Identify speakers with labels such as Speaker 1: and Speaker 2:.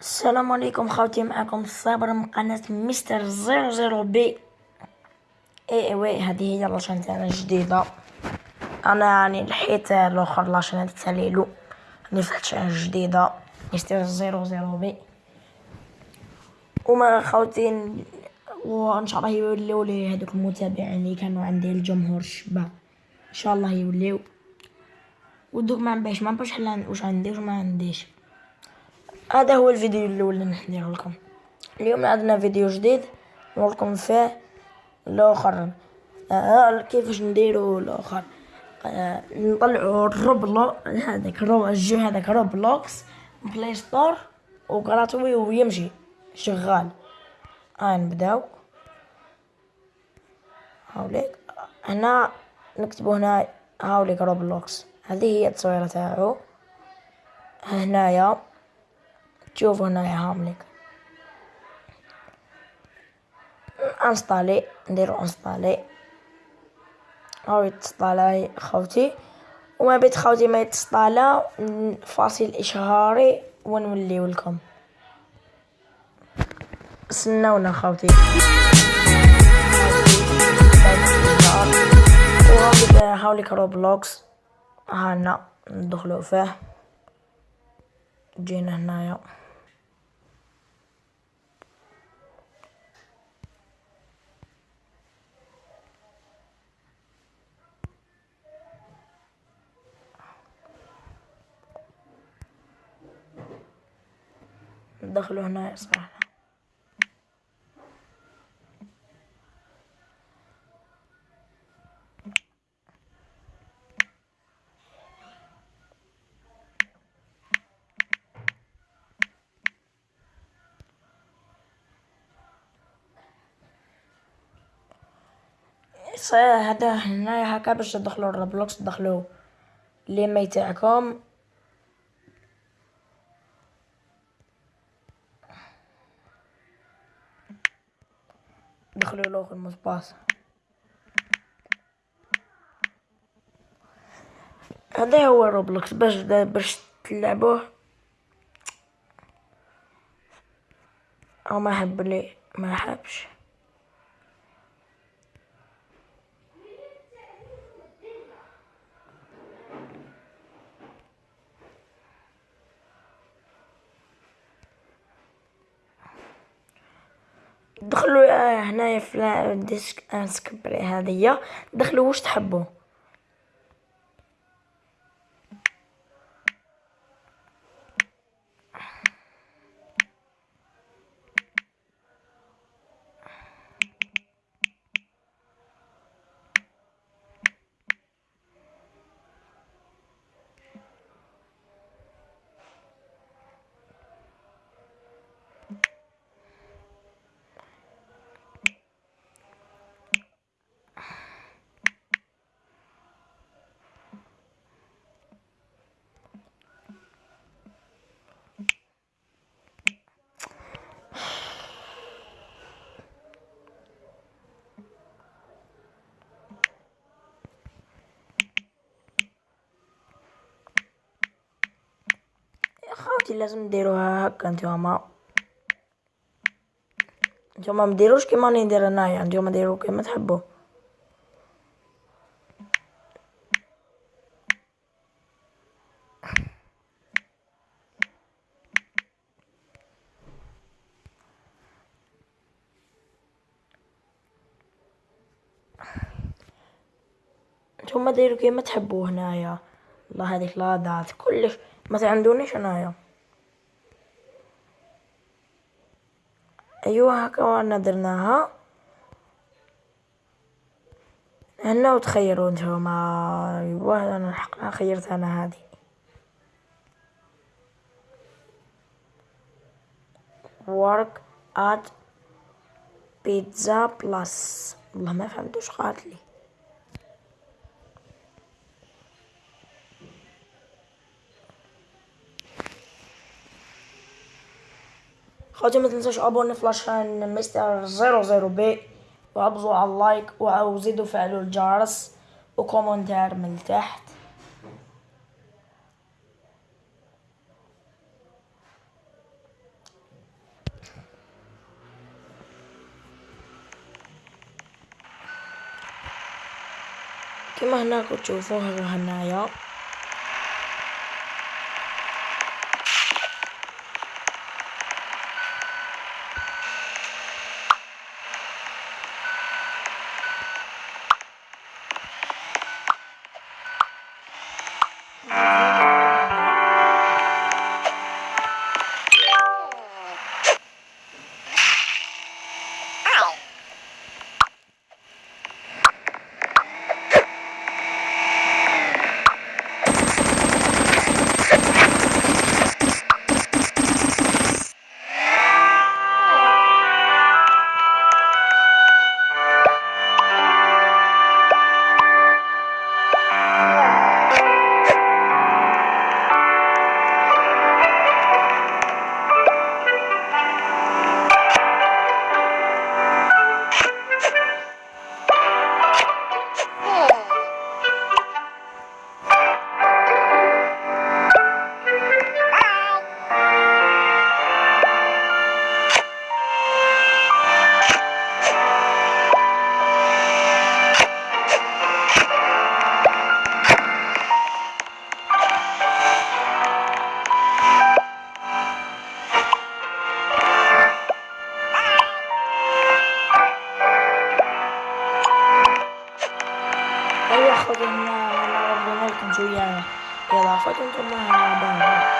Speaker 1: السلام عليكم خوتي معكم الصابر من قناة مستر زيرو زيرو بي. et oui هذه هي la chaîne تاعنا الجديدة. أنا يعني نحيت الأخر la chaîne تاع ليلو. اللي فتحت chaîne جديدة مستر زيرو زيرو بي. وما خوتي وإن شاء الله يوليو لي هذوك المتابعين اللي كانوا عندي الجمهور الشباب. إن شاء الله يوليو. ودوك ما نبيش ما نبيش واش عندي واش ما عنديش. هذا هو الفيديو اللي ندير لكم. اليوم عندنا فيديو جديد نوريكم فيه الآخر. آه كيفاش نديرو الآخر؟ آه نطلعو الروبلو هذاك الجو هذاك روبلوكس بلاي ستور وكراتوي ويمشي. شغال. هاي نبداو. هاوليك. هنا نكتبو هنا هاوليك Roblox هذه هي التصويرة تاعو. هنايا. تشوفوا هنايا هاملك installer نديرو installer هاو يتسطالا خوتي وما بيت خوتي ما يتسطالا فاصل اشهاري ونوليو لكم استناونا خوتي هاوليك روبلوكس هانا ندخلو فيه جينا هنايا ندخلو هنا صراحة. هذا هنا هكا باش تدخلو الروبلوكس تدخلو l'email تاعكم. دخلوا له ال mot de passe هذا هو Roblox. باش باش تلعبوه. أو ما حب لي ما حبش. دخلوا هنايا في الديسك انسكبري هذه دخلوا واش تحبوا؟ خوتي لازم ديروها هكا نتوما نتوما مديروش كيما راني ندير انايا نتوما ديرو كيما تحبوا نتوما ديرو كيما تحبوا هنايا. الله هذيك لادات كلش. ما تعندونيش انايا أيوه هكا وأنا درناها هنا وتخيروا نتوما أيوه أنا الحق خيرت أنا هذه. Work at pizza plus. والله ما فهمتوش قالت لي. خواتي ما تنساش abonner في la chaîne مستر زيرو زيرو بي وابزوا على ال like وزيدوا فعلوا الجرس و commentaire من تحت. كما هناك تشوفوها هنايا. أيوة 发动就慢了。吧